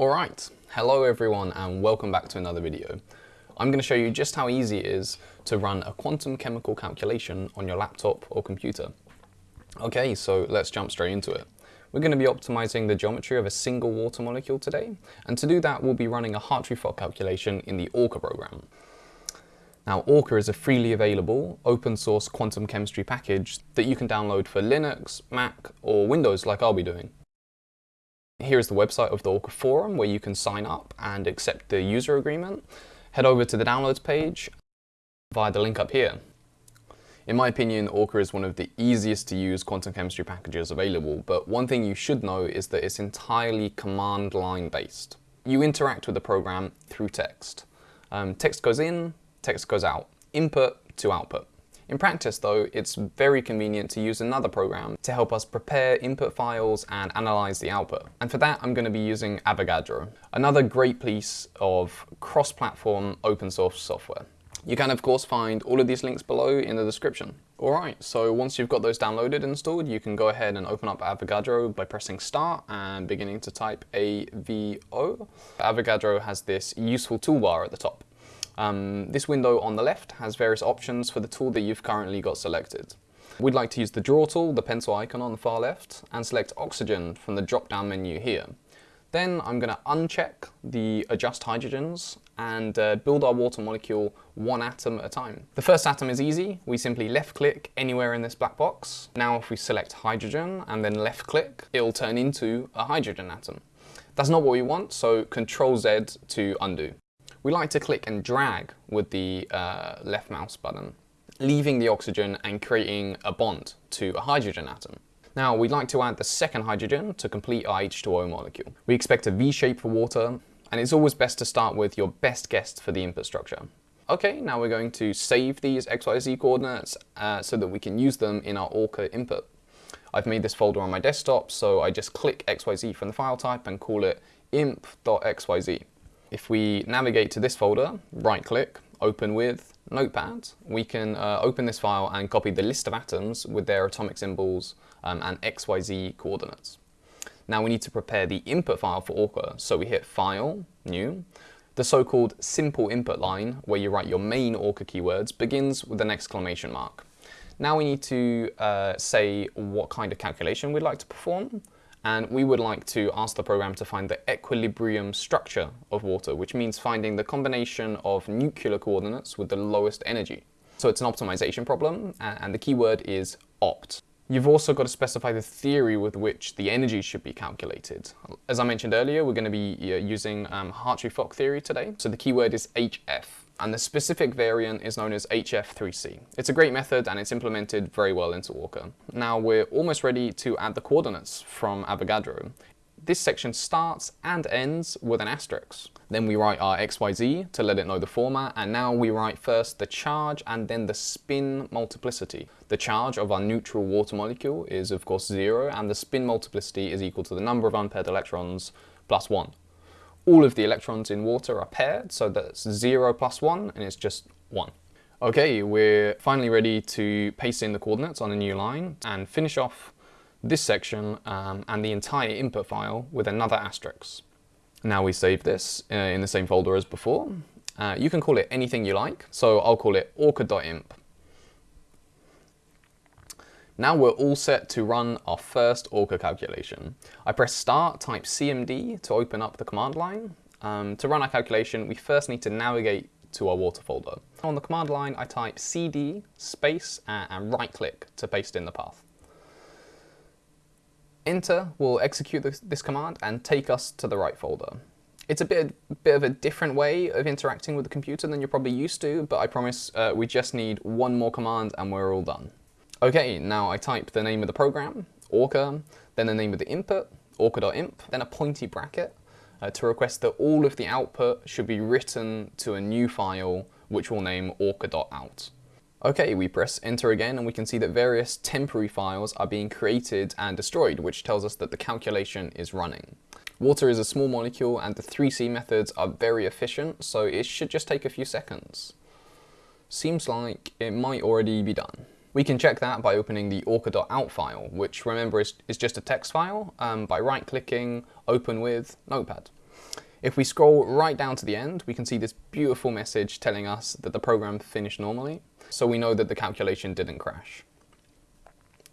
Alright, hello everyone and welcome back to another video. I'm going to show you just how easy it is to run a quantum chemical calculation on your laptop or computer. Okay, so let's jump straight into it. We're going to be optimizing the geometry of a single water molecule today, and to do that we'll be running a Hartree-Fock calculation in the Orca program. Now Orca is a freely available open source quantum chemistry package that you can download for Linux, Mac or Windows like I'll be doing. Here is the website of the Orca forum where you can sign up and accept the user agreement. Head over to the downloads page via the link up here. In my opinion, Orca is one of the easiest to use quantum chemistry packages available, but one thing you should know is that it's entirely command line based. You interact with the program through text. Um, text goes in, text goes out, input to output. In practice though, it's very convenient to use another program to help us prepare input files and analyze the output. And for that, I'm going to be using Avogadro, another great piece of cross-platform open source software. You can of course find all of these links below in the description. Alright, so once you've got those downloaded and installed, you can go ahead and open up Avogadro by pressing start and beginning to type AVO. Avogadro has this useful toolbar at the top. Um, this window on the left has various options for the tool that you've currently got selected. We'd like to use the draw tool, the pencil icon on the far left, and select oxygen from the drop-down menu here. Then I'm going to uncheck the adjust hydrogens and uh, build our water molecule one atom at a time. The first atom is easy. We simply left click anywhere in this black box. Now if we select hydrogen and then left click, it'll turn into a hydrogen atom. That's not what we want, so Control Z to undo we like to click and drag with the uh, left mouse button, leaving the oxygen and creating a bond to a hydrogen atom. Now we'd like to add the second hydrogen to complete our H2O molecule. We expect a V shape for water, and it's always best to start with your best guess for the input structure. Okay, now we're going to save these XYZ coordinates uh, so that we can use them in our Orca input. I've made this folder on my desktop, so I just click XYZ from the file type and call it imp.xyz. If we navigate to this folder, right click, open with Notepad, we can uh, open this file and copy the list of atoms with their atomic symbols um, and XYZ coordinates. Now we need to prepare the input file for Orca, so we hit File, New. The so-called simple input line, where you write your main Orca keywords, begins with an exclamation mark. Now we need to uh, say what kind of calculation we'd like to perform and we would like to ask the program to find the equilibrium structure of water, which means finding the combination of nuclear coordinates with the lowest energy. So it's an optimization problem, and the keyword is opt. You've also got to specify the theory with which the energy should be calculated. As I mentioned earlier, we're going to be uh, using um, Hartree-Fock theory today. So the keyword is HF and the specific variant is known as HF3C. It's a great method and it's implemented very well into Orca. Now we're almost ready to add the coordinates from Avogadro. This section starts and ends with an asterisk. Then we write our XYZ to let it know the format, and now we write first the charge and then the spin multiplicity. The charge of our neutral water molecule is of course zero, and the spin multiplicity is equal to the number of unpaired electrons plus one all of the electrons in water are paired, so that's 0 plus 1, and it's just 1. Okay, we're finally ready to paste in the coordinates on a new line and finish off this section um, and the entire input file with another asterisk. Now we save this uh, in the same folder as before. Uh, you can call it anything you like, so I'll call it orca.inp. Now we're all set to run our first Orca calculation. I press start, type CMD to open up the command line. Um, to run our calculation, we first need to navigate to our water folder. On the command line, I type cd space and right click to paste in the path. Enter will execute this, this command and take us to the right folder. It's a bit, bit of a different way of interacting with the computer than you're probably used to, but I promise uh, we just need one more command and we're all done. Okay, now I type the name of the program, Orca, then the name of the input, orca.inp, then a pointy bracket uh, to request that all of the output should be written to a new file which we'll name orca.out. Okay, we press enter again and we can see that various temporary files are being created and destroyed, which tells us that the calculation is running. Water is a small molecule and the 3C methods are very efficient, so it should just take a few seconds. Seems like it might already be done. We can check that by opening the orca.out file, which remember is, is just a text file, um, by right-clicking, open with Notepad. If we scroll right down to the end, we can see this beautiful message telling us that the program finished normally, so we know that the calculation didn't crash.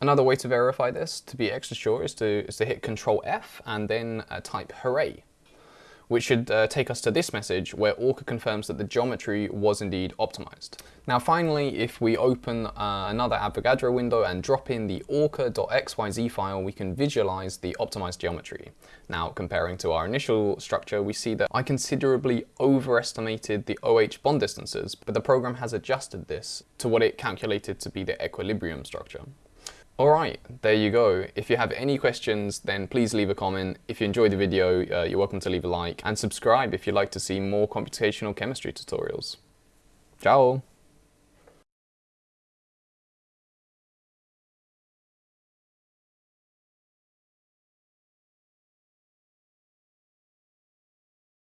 Another way to verify this, to be extra sure, is to, is to hit Control F and then uh, type hooray which should uh, take us to this message where Orca confirms that the geometry was indeed optimized. Now finally, if we open uh, another Avogadro window and drop in the orca.xyz file, we can visualize the optimized geometry. Now comparing to our initial structure, we see that I considerably overestimated the OH bond distances, but the program has adjusted this to what it calculated to be the equilibrium structure. Alright, there you go. If you have any questions, then please leave a comment. If you enjoyed the video, uh, you're welcome to leave a like and subscribe if you'd like to see more computational chemistry tutorials. Ciao!